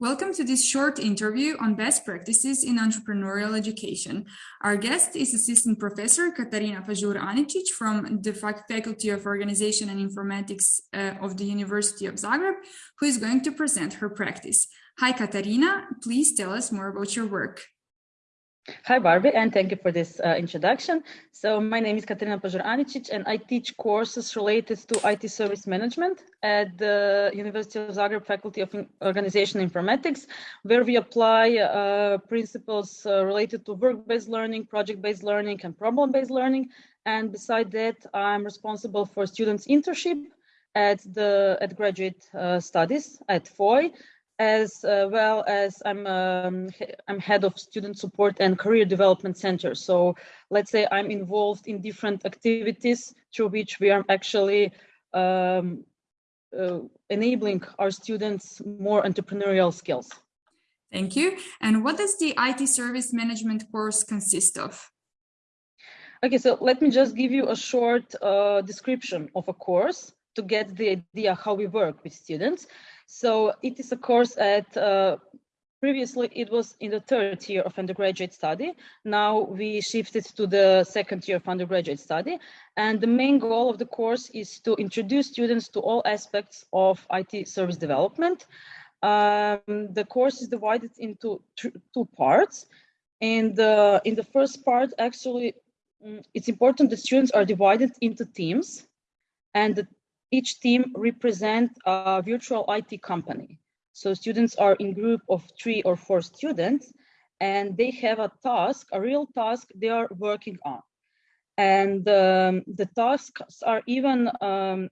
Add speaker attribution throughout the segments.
Speaker 1: Welcome to this short interview on best practices in entrepreneurial education. Our guest is Assistant Professor Katarina Pajur-Aničić from the Faculty of Organization and Informatics uh, of the University of Zagreb, who is going to present her practice. Hi, Katarina. Please tell us more about your work.
Speaker 2: Hi, Barbie, and thank you for this uh, introduction. So my name is Katarina Pajur-Aničić, and I teach courses related to IT service management at the University of Zagreb Faculty of Organization Informatics, where we apply uh, principles uh, related to work-based learning, project-based learning, and problem-based learning. And beside that, I'm responsible for students' internship at the at graduate uh, studies at FOI, as uh, well as I'm um, I'm head of student support and career development center. So let's say I'm involved in different activities through which we are actually um, uh, enabling our students more entrepreneurial skills.
Speaker 1: Thank you. And what does the IT service management course consist of?
Speaker 2: Okay, so let me just give you a short uh, description of a course to get the idea how we work with students. So it is a course at, uh, previously it was in the third year of undergraduate study. Now we shifted to the second year of undergraduate study. And the main goal of the course is to introduce students to all aspects of IT service development. Um, the course is divided into two parts. And uh, in the first part, actually, mm, it's important the students are divided into teams and the each team represent a virtual IT company. So students are in group of three or four students and they have a task, a real task they are working on. And um, the tasks are even um,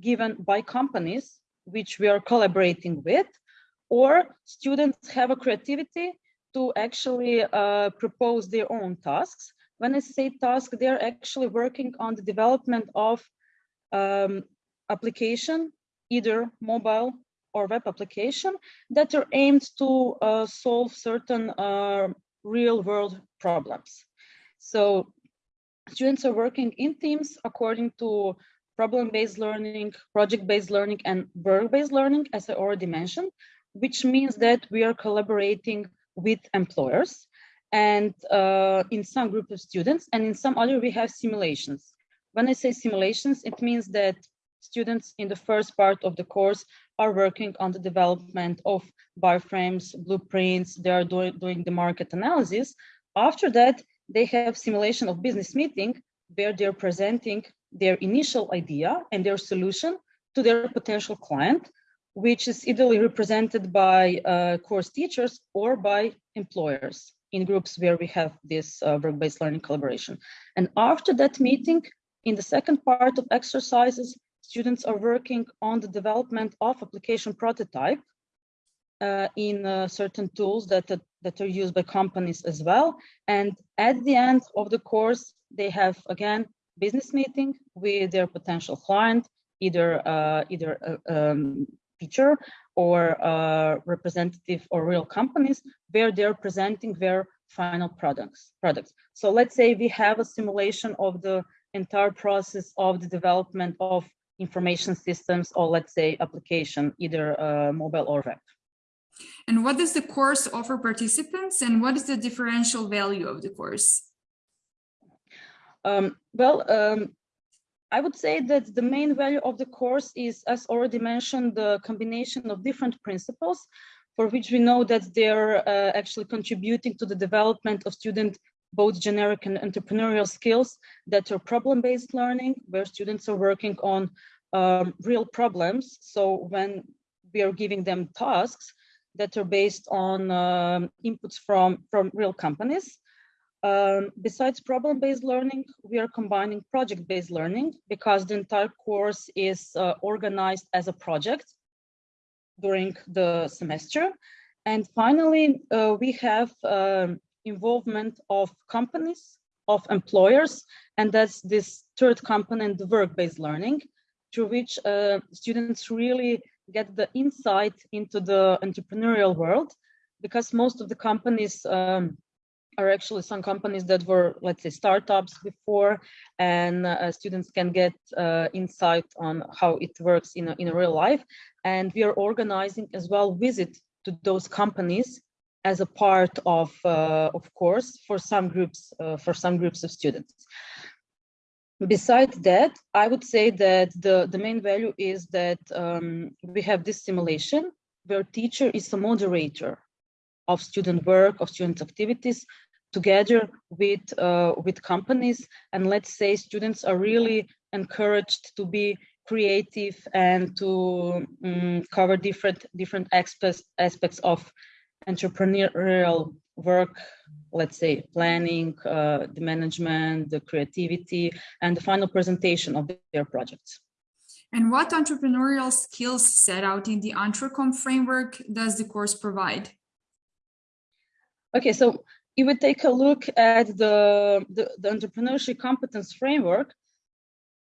Speaker 2: given by companies which we are collaborating with, or students have a creativity to actually uh, propose their own tasks. When I say task, they're actually working on the development of um, application, either mobile or web application that are aimed to uh, solve certain uh, real world problems. So students are working in teams according to problem-based learning, project-based learning, and work-based learning, as I already mentioned, which means that we are collaborating with employers and uh, in some group of students, and in some other we have simulations. When I say simulations, it means that students in the first part of the course are working on the development of wireframes, blueprints, they are doing, doing the market analysis. After that, they have simulation of business meeting where they're presenting their initial idea and their solution to their potential client, which is either represented by uh, course teachers or by employers in groups where we have this uh, work-based learning collaboration. And after that meeting, in the second part of exercises, students are working on the development of application prototype uh, in uh, certain tools that, that are used by companies as well. And at the end of the course, they have, again, business meeting with their potential client, either, uh, either a uh, um, teacher or uh, representative or real companies, where they're presenting their final products. products. So let's say we have a simulation of the entire process of the development of information systems or let's say application, either uh, mobile or web.
Speaker 1: And what does the course offer participants and what is the differential value of the course?
Speaker 2: Um, well, um, I would say that the main value of the course is, as already mentioned, the combination of different principles for which we know that they're uh, actually contributing to the development of student both generic and entrepreneurial skills that are problem-based learning, where students are working on um, real problems. So when we are giving them tasks that are based on um, inputs from, from real companies. Um, besides problem-based learning, we are combining project-based learning because the entire course is uh, organized as a project during the semester. And finally, uh, we have um, involvement of companies, of employers, and that's this third component, the work-based learning, through which uh, students really get the insight into the entrepreneurial world, because most of the companies um, are actually some companies that were, let's say, startups before, and uh, students can get uh, insight on how it works in a, in a real life. And we are organizing as well visit to those companies as a part of, uh, of course, for some groups, uh, for some groups of students. Besides that, I would say that the, the main value is that um, we have this simulation where teacher is a moderator of student work, of student activities, together with, uh, with companies. And let's say students are really encouraged to be creative and to um, cover different, different aspects, aspects of entrepreneurial work, let's say planning, uh, the management, the creativity, and the final presentation of their projects.
Speaker 1: And what entrepreneurial skills set out in the EntreComp framework does the course provide?
Speaker 2: Okay, so if we take a look at the, the, the entrepreneurship competence framework,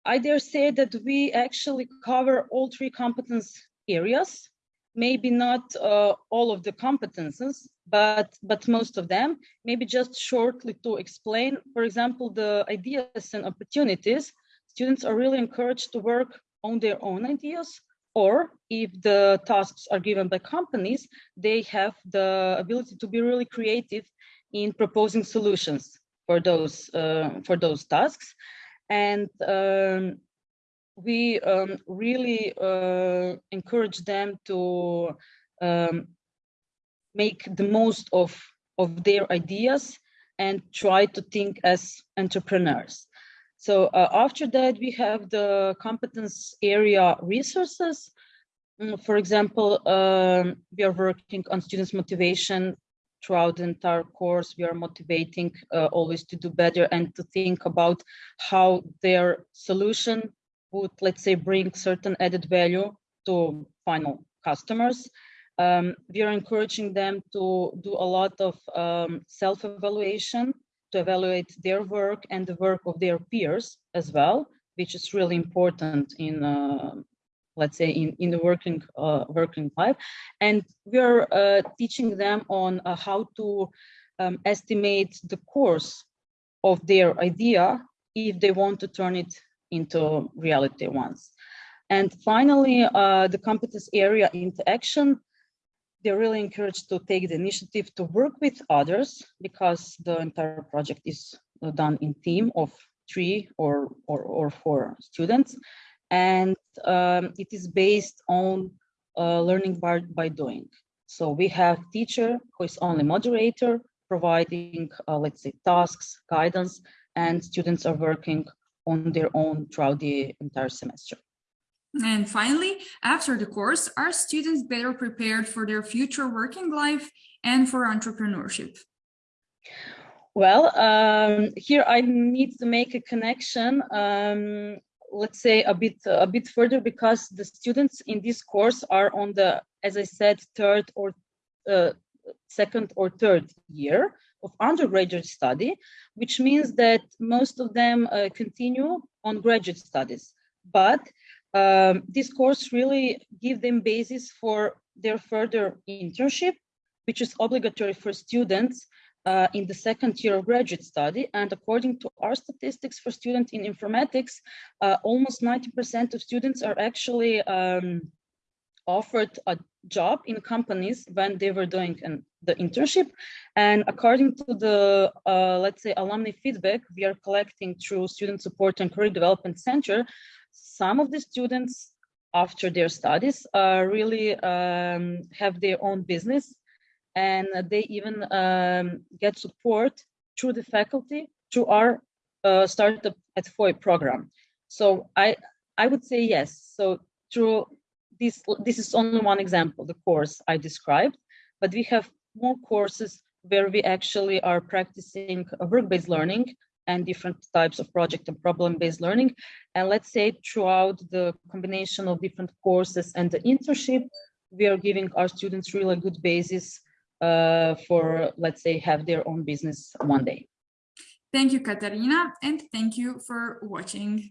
Speaker 2: I dare say that we actually cover all three competence areas maybe not uh, all of the competences, but but most of them. Maybe just shortly to explain, for example, the ideas and opportunities. Students are really encouraged to work on their own ideas, or if the tasks are given by companies, they have the ability to be really creative in proposing solutions for those uh, for those tasks. And um, we um, really uh, encourage them to um, make the most of, of their ideas and try to think as entrepreneurs. So uh, after that, we have the competence area resources. Mm, for example, um, we are working on students' motivation throughout the entire course. We are motivating uh, always to do better and to think about how their solution would, let's say, bring certain added value to final customers. Um, we are encouraging them to do a lot of um, self-evaluation to evaluate their work and the work of their peers as well, which is really important in, uh, let's say, in, in the working, uh, working life. And we are uh, teaching them on uh, how to um, estimate the course of their idea if they want to turn it into reality once. And finally, uh, the competence area into action. They're really encouraged to take the initiative to work with others because the entire project is done in team of three or, or, or four students. And um, it is based on uh, learning by, by doing. So we have teacher who is only moderator, providing, uh, let's say, tasks, guidance, and students are working on their own throughout the entire semester.
Speaker 1: And finally, after the course, are students better prepared for their future working life and for entrepreneurship?
Speaker 2: Well, um, here I need to make a connection, um, let's say a bit a bit further, because the students in this course are on the, as I said, third or uh, second or third year of undergraduate study, which means that most of them uh, continue on graduate studies. But um, this course really give them basis for their further internship, which is obligatory for students uh, in the second year of graduate study. And according to our statistics for students in informatics, uh, almost 90% of students are actually um, offered a job in companies when they were doing an, the internship. And according to the, uh, let's say, alumni feedback we are collecting through Student Support and Career Development Center, some of the students after their studies uh, really um, have their own business and they even um, get support through the faculty through our uh, startup at FOI program. So I, I would say yes. So through this, this is only one example, the course I described, but we have more courses where we actually are practicing work-based learning and different types of project and problem-based learning. And let's say throughout the combination of different courses and the internship, we are giving our students really good basis uh, for, let's say, have their own business one day.
Speaker 1: Thank you, Katarina, and thank you for watching.